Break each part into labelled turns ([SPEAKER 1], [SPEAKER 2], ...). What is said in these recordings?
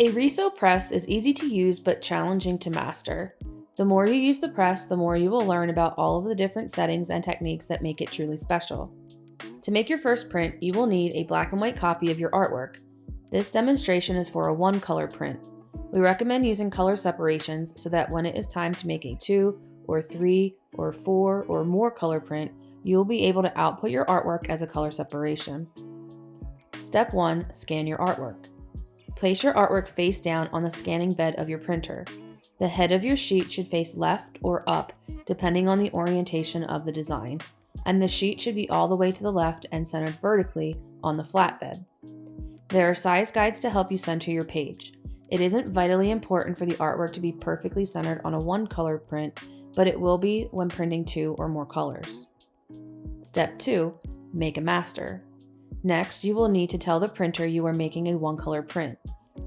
[SPEAKER 1] A Riso press is easy to use but challenging to master. The more you use the press, the more you will learn about all of the different settings and techniques that make it truly special. To make your first print, you will need a black and white copy of your artwork. This demonstration is for a one color print. We recommend using color separations so that when it is time to make a two or three or four or more color print, you will be able to output your artwork as a color separation. Step 1. Scan your artwork. Place your artwork face down on the scanning bed of your printer. The head of your sheet should face left or up, depending on the orientation of the design, and the sheet should be all the way to the left and centered vertically on the flatbed. There are size guides to help you center your page. It isn't vitally important for the artwork to be perfectly centered on a one color print, but it will be when printing two or more colors. Step 2. Make a master. Next, you will need to tell the printer you are making a one color print.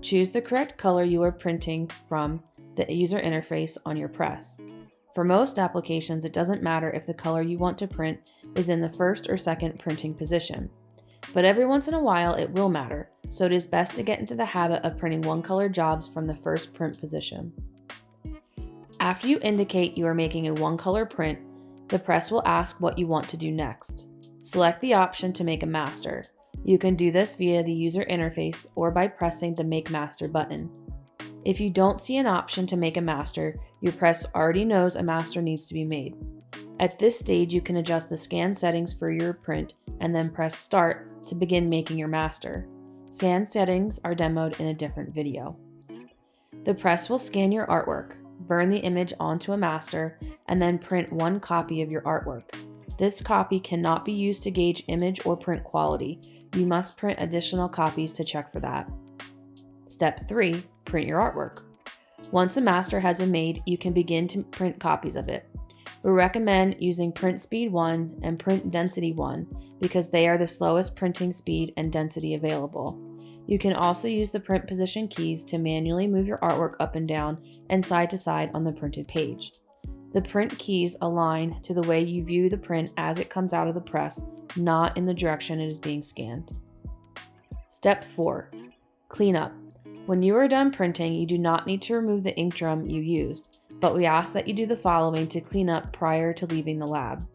[SPEAKER 1] Choose the correct color you are printing from the user interface on your press. For most applications, it doesn't matter if the color you want to print is in the first or second printing position. But every once in a while, it will matter, so it is best to get into the habit of printing one color jobs from the first print position. After you indicate you are making a one color print, the press will ask what you want to do next. Select the option to make a master. You can do this via the user interface or by pressing the Make Master button. If you don't see an option to make a master, your press already knows a master needs to be made. At this stage, you can adjust the scan settings for your print and then press Start to begin making your master. Scan settings are demoed in a different video. The press will scan your artwork, burn the image onto a master, and then print one copy of your artwork. This copy cannot be used to gauge image or print quality. You must print additional copies to check for that. Step 3. Print your artwork. Once a master has been made, you can begin to print copies of it. We recommend using Print Speed 1 and Print Density 1 because they are the slowest printing speed and density available. You can also use the print position keys to manually move your artwork up and down and side to side on the printed page. The print keys align to the way you view the print as it comes out of the press, not in the direction it is being scanned. Step 4. Clean up. When you are done printing, you do not need to remove the ink drum you used, but we ask that you do the following to clean up prior to leaving the lab.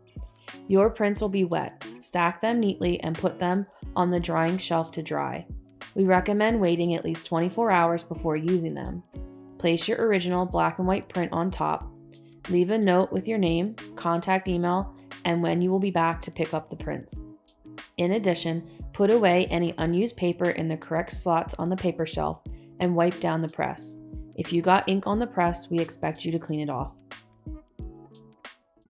[SPEAKER 1] Your prints will be wet. Stack them neatly and put them on the drying shelf to dry. We recommend waiting at least 24 hours before using them. Place your original black and white print on top Leave a note with your name, contact email, and when you will be back to pick up the prints. In addition, put away any unused paper in the correct slots on the paper shelf and wipe down the press. If you got ink on the press, we expect you to clean it off.